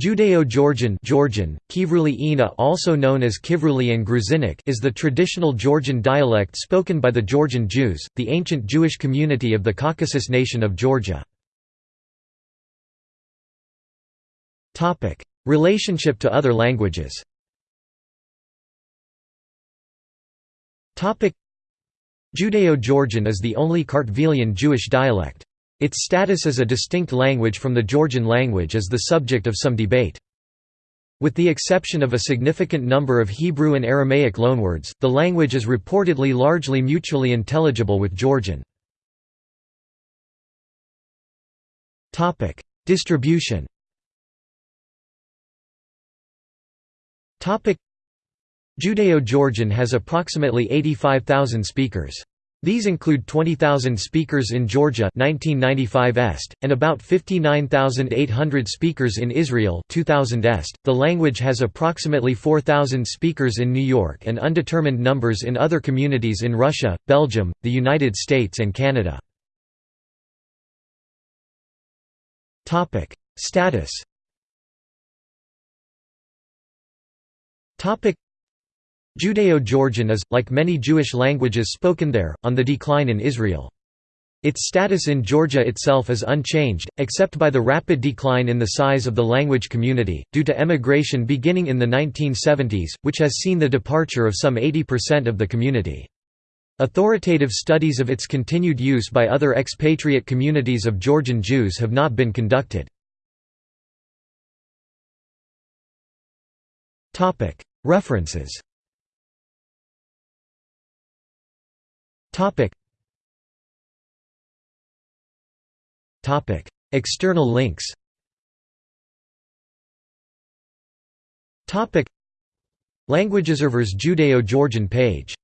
Judeo-Georgian Georgian, Kivruli also known as Kivruli and Gruzinic is the traditional Georgian dialect spoken by the Georgian Jews, the ancient Jewish community of the Caucasus nation of Georgia. Relationship to other languages Judeo-Georgian is the only Kartvelian Jewish dialect. Its status as a distinct language from the Georgian language is the subject of some debate. With the exception of a significant number of Hebrew and Aramaic loanwords, the language is reportedly largely mutually intelligible with Georgian. Distribution Judeo-Georgian has approximately 85,000 speakers. These include 20,000 speakers in Georgia 1995 est, and about 59,800 speakers in Israel 2000 est. The language has approximately 4,000 speakers in New York and undetermined numbers in other communities in Russia, Belgium, the United States and Canada. Status Judeo-Georgian is, like many Jewish languages spoken there, on the decline in Israel. Its status in Georgia itself is unchanged, except by the rapid decline in the size of the language community, due to emigration beginning in the 1970s, which has seen the departure of some 80% of the community. Authoritative studies of its continued use by other expatriate communities of Georgian Jews have not been conducted. References Topic. Topic. External links Topic. Languageobserver's Judeo-Georgian page